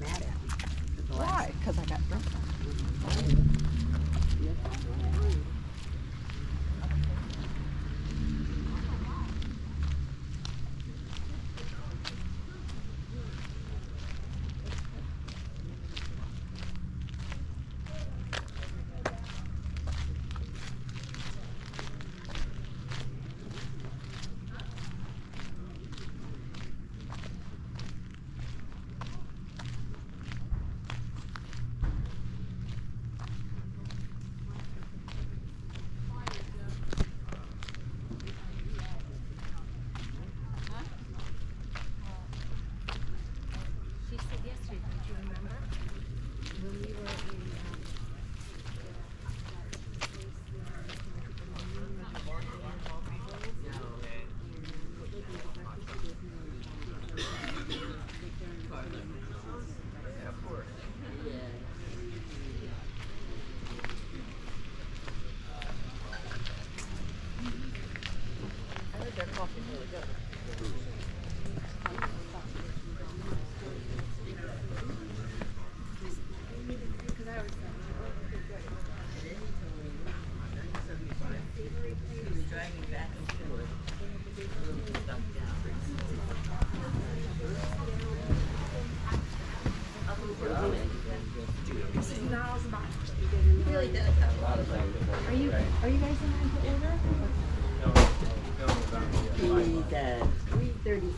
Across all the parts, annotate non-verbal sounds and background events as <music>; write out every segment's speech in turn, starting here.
just mad at me. Why? Because I got drunk. Oh.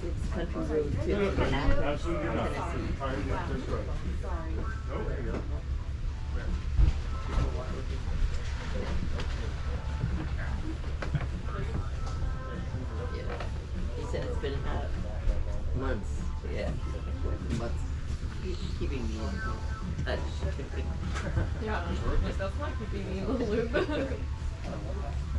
Three thirty-six Country uh, Road to Annapolis, Absolutely not. Tennessee. Sorry, yeah, that's No, there you go. Yeah. He said it's been about months, yeah, months, Keep- keeping me in touch. <laughs> Yeah, that's like being in the loop. <laughs>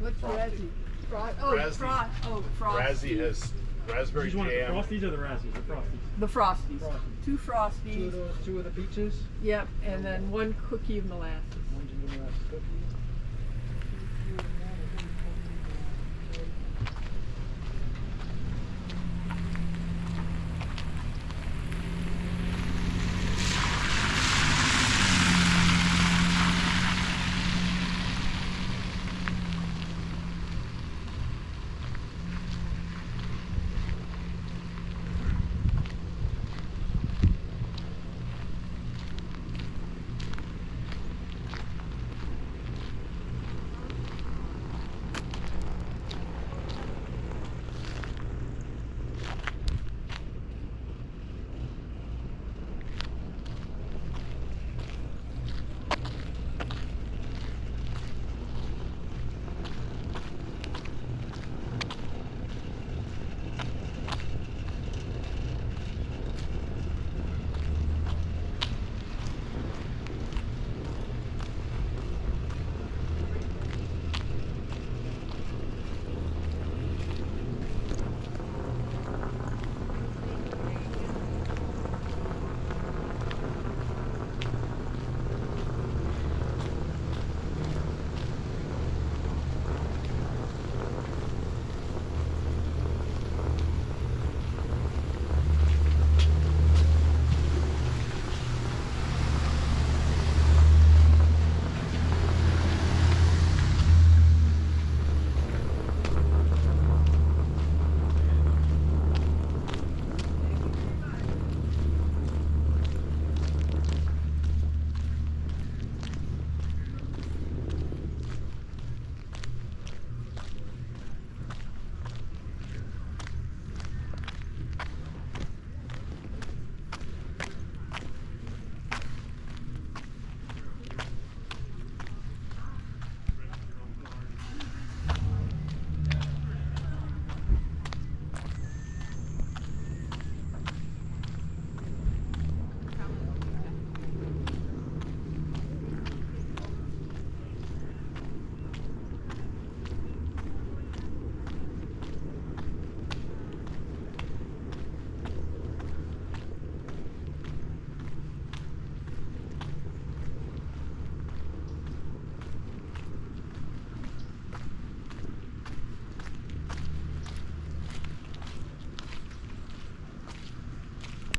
What's Razzie? Fro- oh, Razzie. fro- oh, frosty. Razzie has raspberry These want the jam. frosties or the razzies? The frosties. The frosties. Frosties. Two Two frosties. of those, two of the peaches. Yep, and then one cookie of molasses. One ginger molasses cookie.